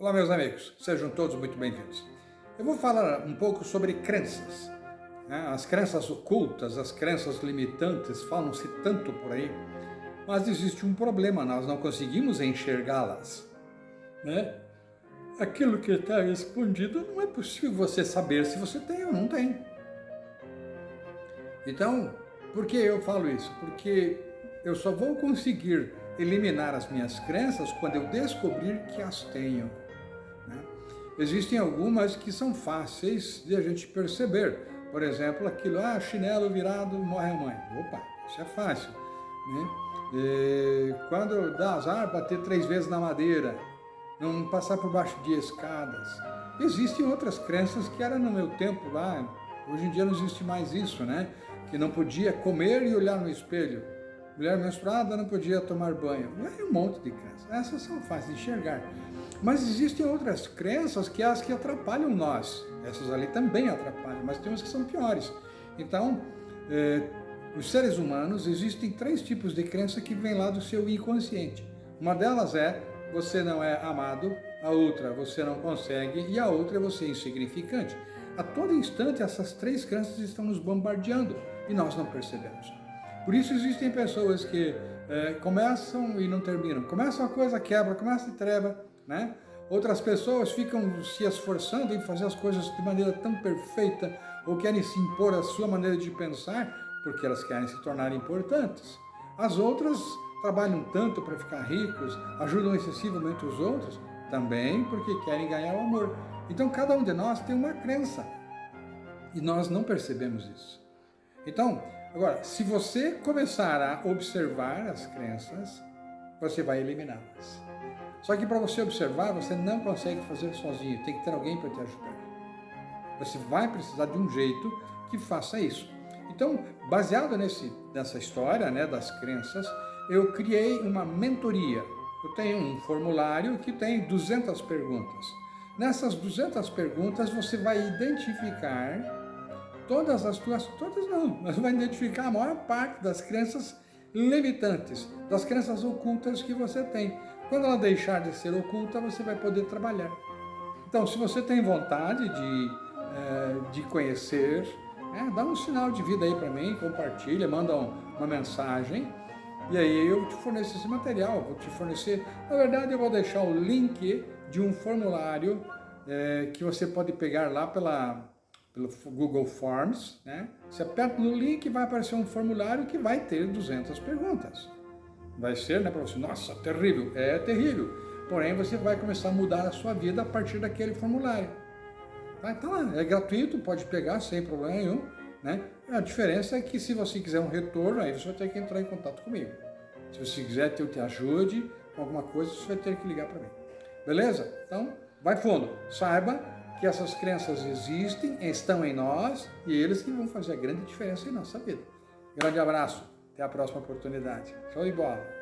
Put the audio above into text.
Olá meus amigos, sejam todos muito bem-vindos. Eu vou falar um pouco sobre crenças. Né? As crenças ocultas, as crenças limitantes, falam-se tanto por aí, mas existe um problema, nós não conseguimos enxergá-las. Né? Aquilo que está escondido não é possível você saber se você tem ou não tem. Então, por que eu falo isso? Porque eu só vou conseguir eliminar as minhas crenças quando eu descobrir que as tenho. Né? Existem algumas que são fáceis de a gente perceber. Por exemplo, aquilo, ah, chinelo virado, morre a mãe. Opa, isso é fácil. Né? E quando dá azar, bater três vezes na madeira, não passar por baixo de escadas. Existem outras crenças que era no meu tempo lá, hoje em dia não existe mais isso, né? Que não podia comer e olhar no espelho. Mulher menstruada não podia tomar banho. É um monte de crenças. Essas são fáceis de enxergar. Mas existem outras crenças que as que atrapalham nós. Essas ali também atrapalham, mas tem umas que são piores. Então, eh, os seres humanos, existem três tipos de crença que vêm lá do seu inconsciente. Uma delas é, você não é amado, a outra, você não consegue, e a outra, você é insignificante. A todo instante, essas três crenças estão nos bombardeando e nós não percebemos. Por isso existem pessoas que é, começam e não terminam. Começam a coisa, quebra, começa e treva, né? Outras pessoas ficam se esforçando em fazer as coisas de maneira tão perfeita ou querem se impor a sua maneira de pensar porque elas querem se tornar importantes. As outras trabalham tanto para ficar ricos, ajudam excessivamente os outros, também porque querem ganhar o amor. Então cada um de nós tem uma crença e nós não percebemos isso. Então, agora, se você começar a observar as crenças, você vai eliminá-las. Só que para você observar, você não consegue fazer sozinho, tem que ter alguém para te ajudar. Você vai precisar de um jeito que faça isso. Então, baseado nesse, nessa história né, das crenças, eu criei uma mentoria. Eu tenho um formulário que tem 200 perguntas. Nessas 200 perguntas, você vai identificar todas as tuas, todas não, mas vai identificar a maior parte das crenças limitantes, das crenças ocultas que você tem. Quando ela deixar de ser oculta, você vai poder trabalhar. Então, se você tem vontade de, é, de conhecer, é, dá um sinal de vida aí para mim, compartilha, manda um, uma mensagem, e aí eu te forneço esse material, vou te fornecer, na verdade eu vou deixar o link de um formulário é, que você pode pegar lá pela, pelo Google Forms, né? Você aperta no link e vai aparecer um formulário que vai ter 200 perguntas. Vai ser, né, para você, nossa, terrível, é terrível. Porém, você vai começar a mudar a sua vida a partir daquele formulário. Tá? Então, é gratuito, pode pegar sem problema nenhum, né? A diferença é que se você quiser um retorno, aí você vai ter que entrar em contato comigo. Se você quiser que eu te ajude com alguma coisa, você vai ter que ligar para mim. Beleza? Então, vai fundo. Saiba que essas crenças existem, estão em nós e eles que vão fazer a grande diferença em nossa vida. Grande abraço, até a próxima oportunidade. Show de bola!